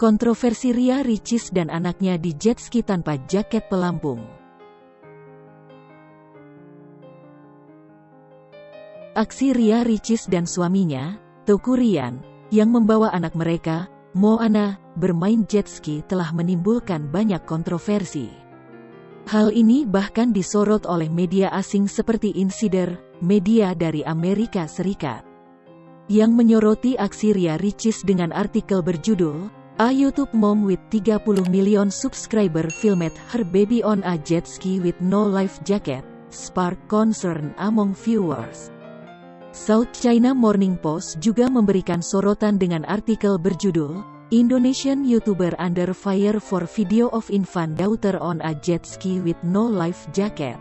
Kontroversi Ria Ricis dan anaknya di jet ski tanpa jaket pelampung. Aksi Ria Ricis dan suaminya, Toku Rian, yang membawa anak mereka, Moana, bermain jet ski telah menimbulkan banyak kontroversi. Hal ini bahkan disorot oleh media asing seperti Insider, media dari Amerika Serikat. Yang menyoroti aksi Ria Ricis dengan artikel berjudul, A YouTube mom with 30 million subscriber filmed her baby on a jet ski with no life jacket, spark concern among viewers. South China Morning Post juga memberikan sorotan dengan artikel berjudul, Indonesian YouTuber under fire for video of infant daughter on a jet ski with no life jacket.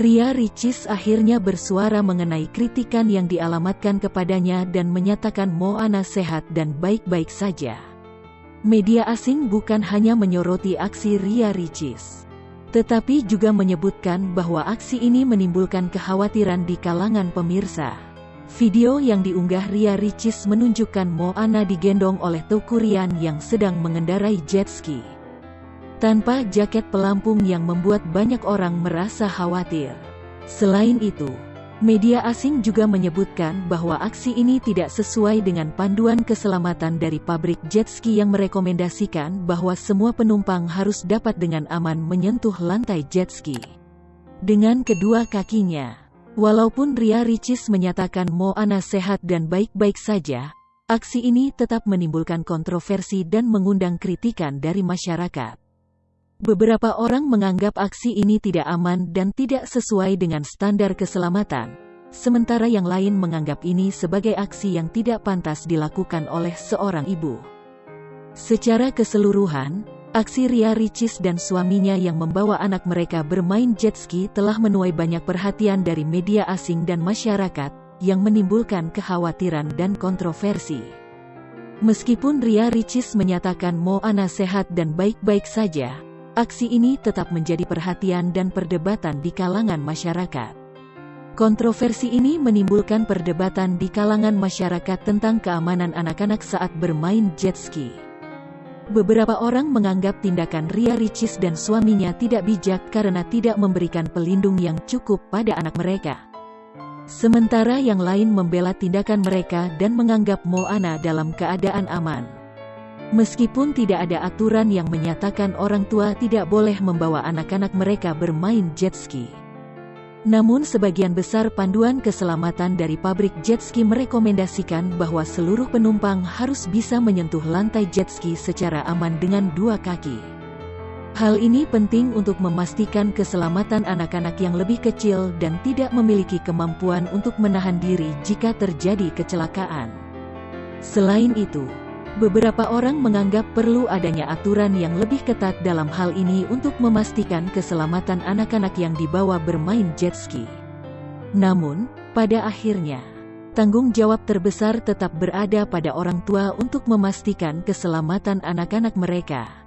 Ria Ricis akhirnya bersuara mengenai kritikan yang dialamatkan kepadanya dan menyatakan Moana sehat dan baik-baik saja. Media asing bukan hanya menyoroti aksi Ria Ricis, tetapi juga menyebutkan bahwa aksi ini menimbulkan kekhawatiran di kalangan pemirsa. Video yang diunggah Ria Ricis menunjukkan Moana digendong oleh Tokurian yang sedang mengendarai jet ski. Tanpa jaket pelampung yang membuat banyak orang merasa khawatir. Selain itu, Media asing juga menyebutkan bahwa aksi ini tidak sesuai dengan panduan keselamatan dari pabrik jet ski yang merekomendasikan bahwa semua penumpang harus dapat dengan aman menyentuh lantai jet ski. Dengan kedua kakinya, walaupun Ria Ricis menyatakan Moana sehat dan baik-baik saja, aksi ini tetap menimbulkan kontroversi dan mengundang kritikan dari masyarakat. Beberapa orang menganggap aksi ini tidak aman dan tidak sesuai dengan standar keselamatan, sementara yang lain menganggap ini sebagai aksi yang tidak pantas dilakukan oleh seorang ibu. Secara keseluruhan, aksi Ria Ricis dan suaminya yang membawa anak mereka bermain jet ski telah menuai banyak perhatian dari media asing dan masyarakat, yang menimbulkan kekhawatiran dan kontroversi. Meskipun Ria Ricis menyatakan Moana sehat dan baik-baik saja, Aksi ini tetap menjadi perhatian dan perdebatan di kalangan masyarakat. Kontroversi ini menimbulkan perdebatan di kalangan masyarakat tentang keamanan anak-anak saat bermain jet ski. Beberapa orang menganggap tindakan Ria Ricis dan suaminya tidak bijak karena tidak memberikan pelindung yang cukup pada anak mereka. Sementara yang lain membela tindakan mereka dan menganggap Moana dalam keadaan aman. Meskipun tidak ada aturan yang menyatakan orang tua tidak boleh membawa anak-anak mereka bermain jet ski. Namun sebagian besar panduan keselamatan dari pabrik jet ski merekomendasikan bahwa seluruh penumpang harus bisa menyentuh lantai jet ski secara aman dengan dua kaki. Hal ini penting untuk memastikan keselamatan anak-anak yang lebih kecil dan tidak memiliki kemampuan untuk menahan diri jika terjadi kecelakaan. Selain itu, Beberapa orang menganggap perlu adanya aturan yang lebih ketat dalam hal ini untuk memastikan keselamatan anak-anak yang dibawa bermain jet ski. Namun, pada akhirnya, tanggung jawab terbesar tetap berada pada orang tua untuk memastikan keselamatan anak-anak mereka.